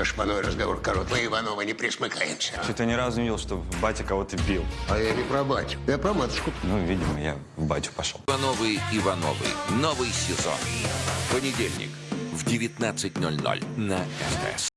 со шпаной разговор корот. Мы, Ивановы, не присмыкаемся. Что-то ни разу не видел, что батя кого-то бил. А я не про батю, я про матушку. Ну, видимо, я в батю пошел. Ивановы Ивановы. Новый сезон. Понедельник в 19.00 на СТС.